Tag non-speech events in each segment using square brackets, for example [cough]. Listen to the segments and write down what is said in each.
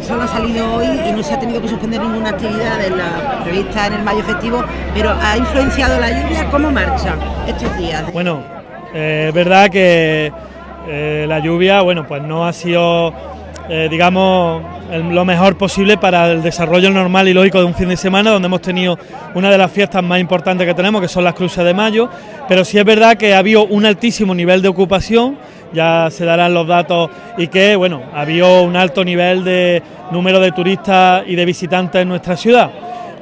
el sol ha salido hoy y no se ha tenido que suspender ninguna actividad de la prevista en el mayo festivo, pero ¿ha influenciado la lluvia? ¿Cómo marcha estos días? Bueno, eh, es verdad que eh, la lluvia, bueno, pues no ha sido, eh, digamos, lo mejor posible para el desarrollo normal y lógico de un fin de semana, donde hemos tenido una de las fiestas más importantes que tenemos, que son las cruces de mayo, pero sí es verdad que ha habido un altísimo nivel de ocupación, ya se darán los datos, y que, bueno, ha habido un alto nivel de número de turistas y de visitantes en nuestra ciudad.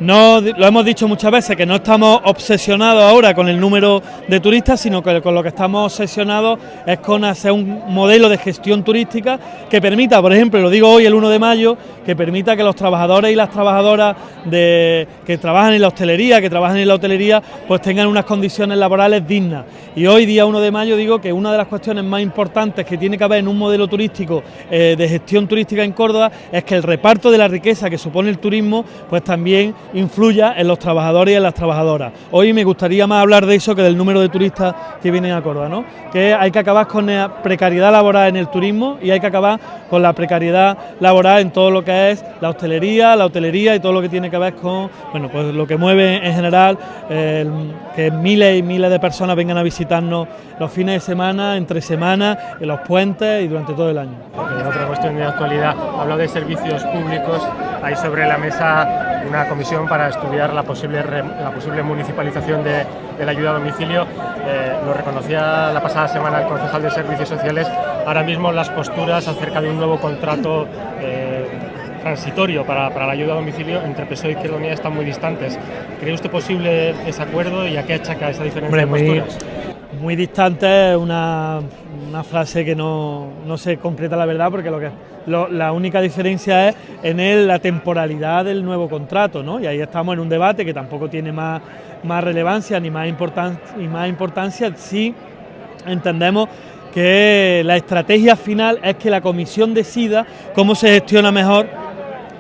No, lo hemos dicho muchas veces, que no estamos obsesionados ahora con el número de turistas, sino que con lo que estamos obsesionados es con hacer un modelo de gestión turística que permita, por ejemplo, lo digo hoy el 1 de mayo, que permita que los trabajadores y las trabajadoras de, que trabajan en la hostelería, que trabajan en la hotelería, pues tengan unas condiciones laborales dignas. Y hoy, día 1 de mayo, digo que una de las cuestiones más importantes que tiene que haber en un modelo turístico eh, de gestión turística en Córdoba es que el reparto de la riqueza que supone el turismo, pues también influya en los trabajadores y en las trabajadoras. Hoy me gustaría más hablar de eso que del número de turistas que vienen a Córdoba, ¿no? que hay que acabar con la precariedad laboral en el turismo y hay que acabar con la precariedad laboral en todo lo que es la hostelería, la hotelería y todo lo que tiene que ver con bueno, pues lo que mueve en general que miles y miles de personas vengan a visitarnos los fines de semana, entre semanas, en los puentes y durante todo el año. otra cuestión de actualidad, hablo de servicios públicos, hay sobre la mesa una comisión para estudiar la posible, la posible municipalización de, la ayuda a domicilio. Eh, lo reconocía la pasada semana el concejal de Servicios Sociales. Ahora mismo las posturas acerca de un nuevo contrato eh, transitorio para, la ayuda a domicilio entre PSOE y Izquierda Unida están muy distantes. ¿Cree usted posible ese acuerdo y a qué achaca esa diferencia de posturas? Muy, distante, una, una frase que no, no se concreta la verdad porque lo que la única diferencia es en él la temporalidad del nuevo contrato, ¿no? Y ahí estamos en un debate que tampoco tiene más, más relevancia ni más, ni más importancia si entendemos que la estrategia final es que la comisión decida cómo se gestiona mejor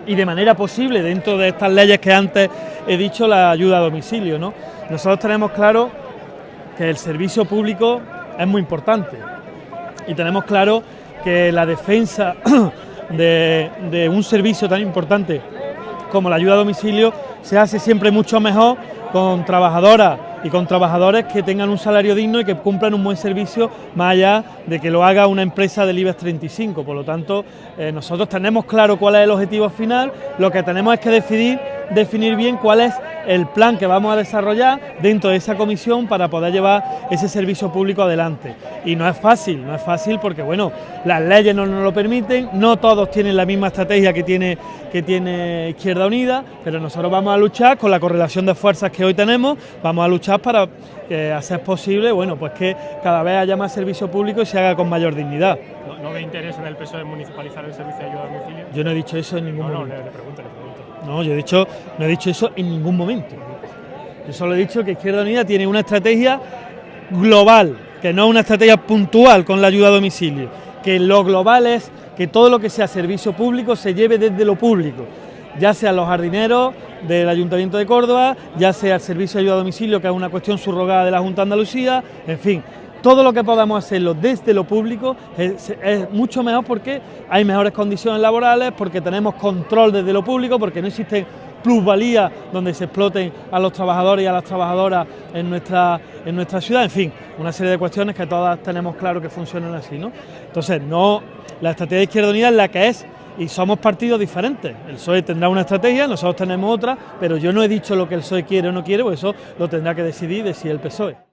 y de manera posible dentro de estas leyes que antes he dicho la ayuda a domicilio. ¿no? Nosotros tenemos claro que el servicio público es muy importante y tenemos claro que la defensa [clears throat] de, un servicio tan importante como la ayuda a domicilio se hace siempre mucho mejor con trabajadoras y con trabajadores que tengan un salario digno y que cumplan un buen servicio más allá de que lo haga una empresa del IBEX 35. Por lo tanto, eh, nosotros tenemos claro cuál es el objetivo final, lo que tenemos es que decidir definir bien cuál es el plan que vamos a desarrollar dentro de esa comisión para poder llevar ese servicio público adelante. Y no es fácil, no es fácil porque bueno, las leyes no nos lo permiten, no todos tienen la misma estrategia que tiene, que tiene Izquierda Unida, pero nosotros vamos a luchar con la correlación de fuerzas que hoy tenemos, vamos a luchar para eh, hacer posible bueno, pues que cada vez haya más servicio público y se haga con mayor dignidad. ¿No, ve interés en el PSOE de municipalizar el servicio de ayuda a domicilio? Yo no he dicho eso en ningún no, momento. No, le, pregunto, le pregunto. No, yo he dicho, no he dicho eso en ningún momento. Yo solo he dicho que Izquierda Unida tiene una estrategia global, que no es una estrategia puntual con la ayuda a domicilio, que lo global es que todo lo que sea servicio público se lleve desde lo público, ya sea los jardineros del Ayuntamiento de Córdoba, ya sea el servicio de ayuda a domicilio, que es una cuestión subrogada de la Junta de Andalucía, en fin, todo lo que podamos hacerlo desde lo público es, mucho mejor porque hay mejores condiciones laborales, porque tenemos control desde lo público, porque no existen plusvalías donde se exploten a los trabajadores y a las trabajadoras en nuestra, en nuestra ciudad, en fin, una serie de cuestiones que todas tenemos claro que funcionan así, ¿no? Entonces, no, la estrategia de Izquierda Unida es la que es y somos partidos diferentes. El PSOE tendrá una estrategia, nosotros tenemos otra, pero yo no he dicho lo que el PSOE quiere o no quiere, pues eso lo tendrá que decidir, decir el PSOE.